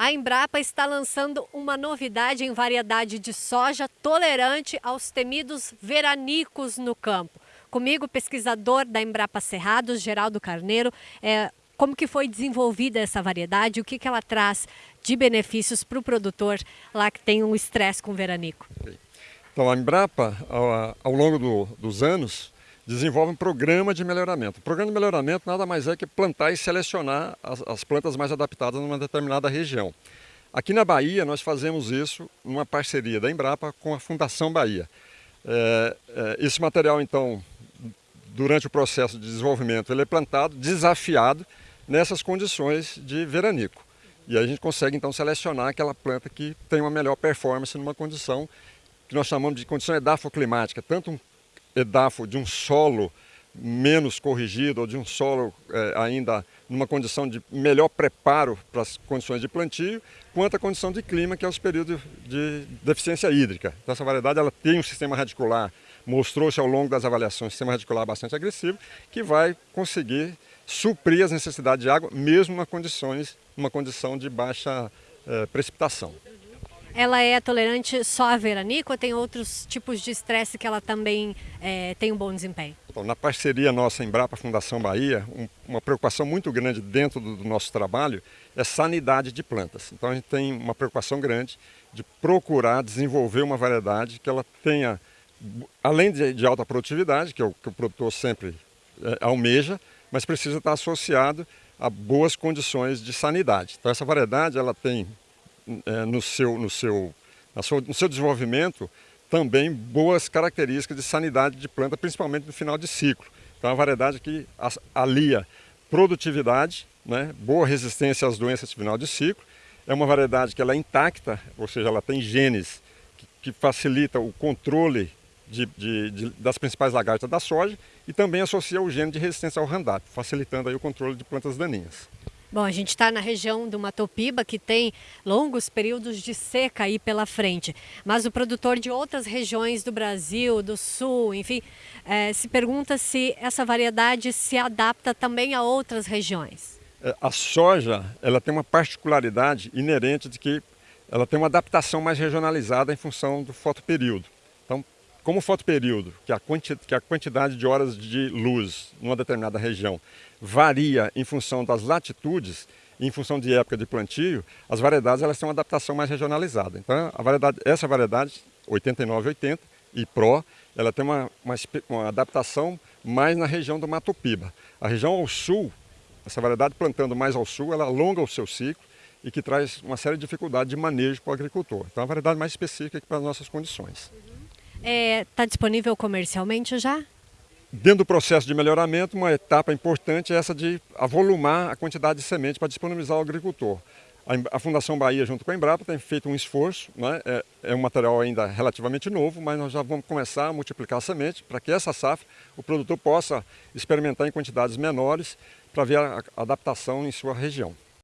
A Embrapa está lançando uma novidade em variedade de soja tolerante aos temidos veranicos no campo. Comigo, pesquisador da Embrapa Cerrados, Geraldo Carneiro, é, como que foi desenvolvida essa variedade, o que, que ela traz de benefícios para o produtor lá que tem um estresse com veranico. Então a Embrapa, ao, ao longo do, dos anos, desenvolve um programa de melhoramento. O programa de melhoramento nada mais é que plantar e selecionar as, as plantas mais adaptadas numa determinada região. Aqui na Bahia nós fazemos isso numa parceria da Embrapa com a Fundação Bahia. É, é, esse material então, durante o processo de desenvolvimento, ele é plantado, desafiado nessas condições de veranico. E aí a gente consegue então selecionar aquela planta que tem uma melhor performance numa condição que nós chamamos de condição edafoclimática, tanto um edafo de um solo menos corrigido ou de um solo é, ainda numa condição de melhor preparo para as condições de plantio, quanto a condição de clima, que é os períodos de deficiência hídrica. Então, essa variedade ela tem um sistema radicular, mostrou-se ao longo das avaliações, um sistema radicular bastante agressivo, que vai conseguir suprir as necessidades de água, mesmo nas condições, numa condição de baixa é, precipitação. Ela é tolerante só a veranico ou tem outros tipos de estresse que ela também é, tem um bom desempenho? Então, na parceria nossa Embrapa Fundação Bahia, um, uma preocupação muito grande dentro do, do, nosso trabalho é sanidade de plantas. Então a gente tem uma preocupação grande de procurar desenvolver uma variedade que ela tenha, além de, de alta produtividade, que é o que o produtor sempre é, almeja, mas precisa estar associado a boas condições de sanidade. Então essa variedade ela tem no, seu, no, seu, no seu desenvolvimento também boas características de sanidade de planta, principalmente no final de ciclo. Então é uma variedade que alia produtividade, né, boa resistência às doenças de final de ciclo, é uma variedade que ela é intacta, ou seja, ela tem genes que, que facilita o controle de, de, de, das principais lagartas da soja e também associa o gene de resistência ao Roundup, facilitando aí o controle de plantas daninhas. Bom, a gente está na região do Matopiba, que tem longos períodos de seca aí pela frente. Mas o produtor de outras regiões do Brasil, do Sul, enfim, é, se pergunta se essa variedade se adapta também a outras regiões. É, a soja, ela tem uma particularidade inerente de que ela tem uma adaptação mais regionalizada em função do fotoperíodo. Como o fotoperíodo, que a, que a quantidade de horas de luz numa determinada região varia em função das latitudes, em função de época de plantio, as variedades elas têm uma adaptação mais regionalizada. Então, a variedade, essa variedade, 8980 e Pro, ela tem uma, uma, uma adaptação mais na região do Mato Piba. A região ao sul, essa variedade plantando mais ao sul, ela alonga o seu ciclo e que traz uma série de dificuldades de manejo para o agricultor. Então, é uma variedade mais específica para as nossas condições. Está é, tá disponível comercialmente já? Dentro do processo de melhoramento, uma etapa importante é essa de avolumar a quantidade de semente para disponibilizar ao agricultor. A Fundação Bahia, junto com a Embrapa, tem feito um esforço, né? é, é, um material ainda relativamente novo, mas nós já vamos começar a multiplicar a semente para que essa safra o produtor possa experimentar em quantidades menores para ver a adaptação em sua região.